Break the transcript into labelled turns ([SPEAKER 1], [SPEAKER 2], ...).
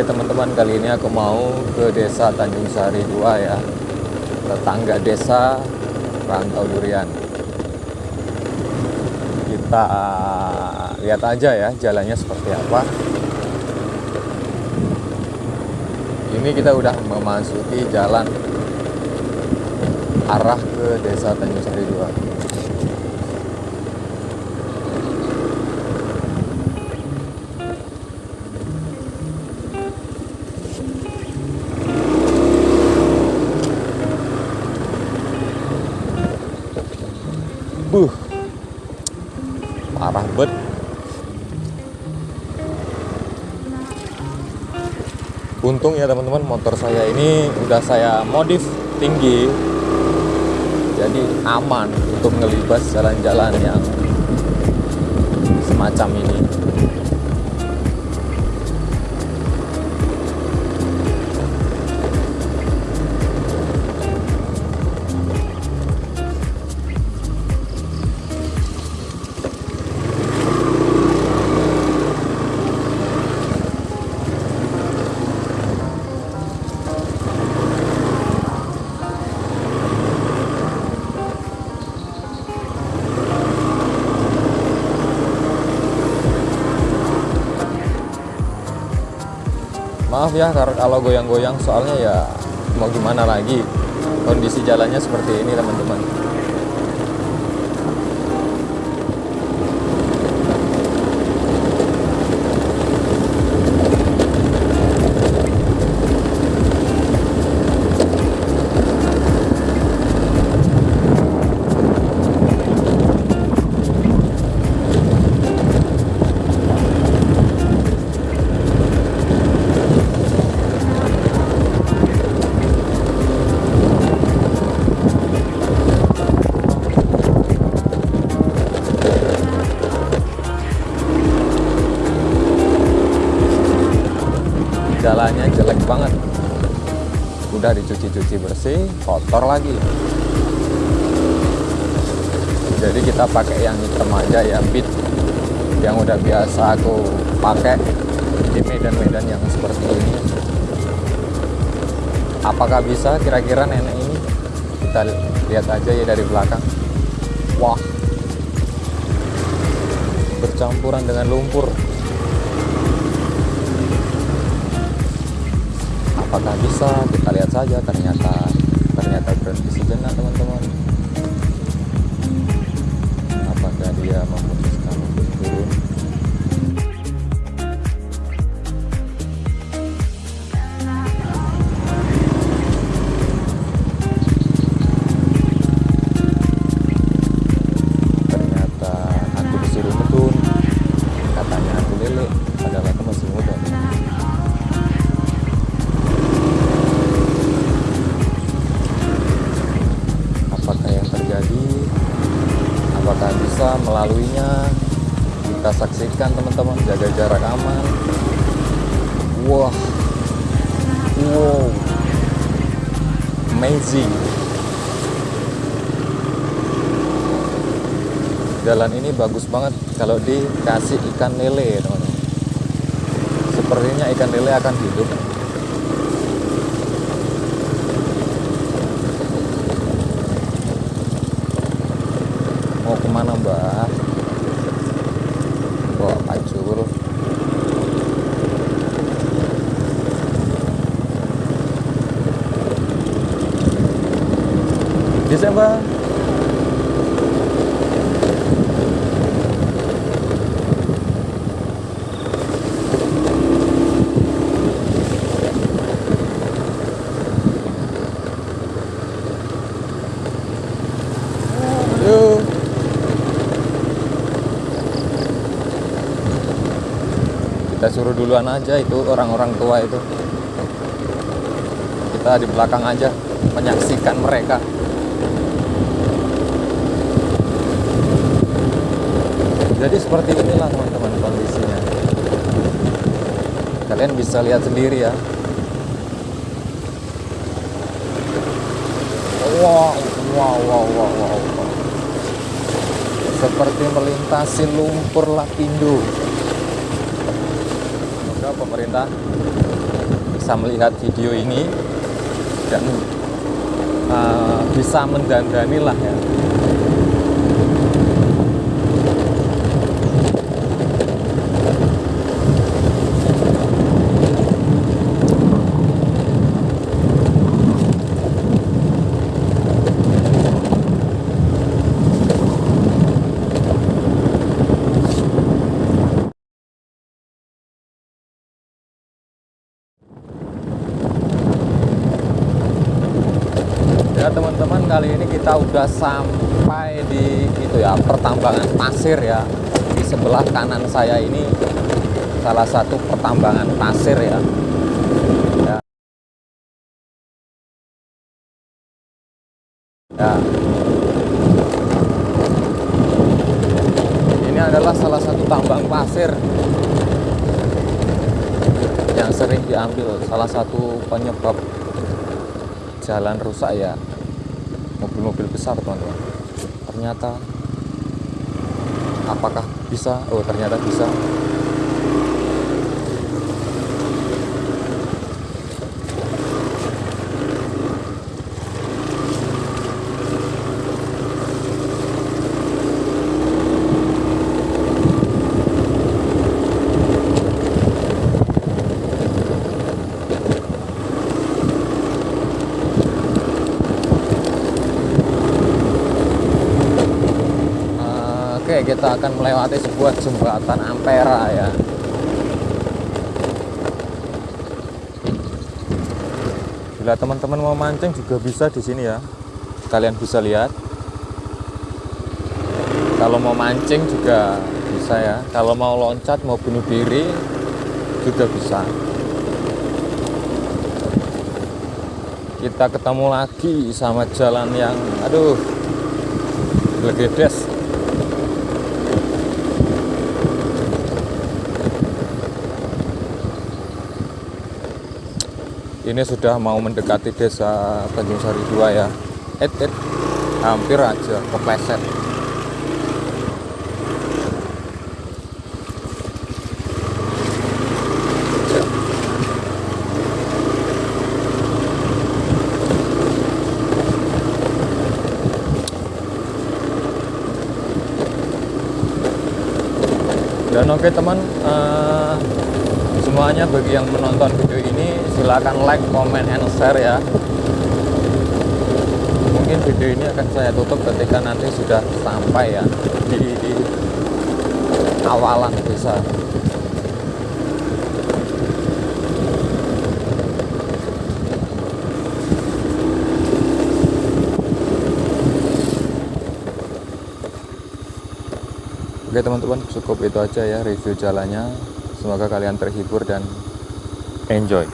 [SPEAKER 1] Oke teman-teman, kali ini aku mau ke desa Tanjung Sari 2 ya. Tetangga desa Rantau Durian. Kita lihat aja ya jalannya seperti apa. Ini kita udah memasuki jalan arah ke desa Tanjung Sari 2. Untung ya teman-teman motor saya ini udah saya modif tinggi. Jadi aman untuk ngelibas jalan-jalan yang semacam ini. Maaf ya kalau goyang-goyang soalnya ya mau gimana lagi? Kondisi jalannya seperti ini teman-teman dicuci-cuci bersih kotor lagi. Jadi kita pakai yang hitam aja ya beat. Yang udah biasa aku pakai di medan-medan yang seperti ini. Apakah bisa kira-kira nenek ini? Kita lihat aja ya dari belakang. Wah. Bercampuran dengan lumpur apakah bisa? Kita lihat saja ternyata ternyata berhenti sejenak teman-teman apakah bisa melaluinya? Kita saksikan teman-teman jaga jarak aman. Wah wow amazing. Jalan ini bagus banget kalau dikasih ikan lele teman-teman. Sepertinya ikan lele akan hidup mau ke mana mbak? Bawa pacul. Bisa mbak Yuk. Kita suruh duluan aja itu orang-orang tua itu. Kita di belakang aja menyaksikan mereka. Jadi seperti inilah teman-teman kondisinya. Kalian bisa lihat sendiri ya. Wow wow wow wow wow, seperti melintasi lumpur lapindo pemerintah bisa melihat video ini dan uh, bisa mendandani lah ya ya teman-teman kali ini kita udah sampai di itu ya pertambangan pasir ya. Di sebelah kanan saya ini salah satu pertambangan pasir ya. Ya, ya. ini adalah salah satu tambang pasir yang sering diambil salah satu penyebab jalan rusak ya mobil-mobil besar teman-teman. Ternyata apakah bisa? Oh ternyata bisa Kita akan melewati sebuah jembatan Ampera ya. Bila teman-teman mau mancing juga bisa di sini ya. Kalian bisa lihat. Kalau mau mancing juga bisa ya. Kalau mau loncat, mau bunuh diri juga bisa. Kita ketemu lagi sama jalan yang aduh legedes ini sudah mau mendekati desa Tanjung Sari 2 ya. Et, et hampir aja kepleset. Dan oke teman uh, semuanya bagi yang menonton video ini silahkan like, comment, and share ya. Mungkin video ini akan saya tutup ketika nanti sudah sampai ya di, di awalan desa. Oke teman-teman cukup itu aja ya review jalannya. Semoga kalian terhibur dan enjoy.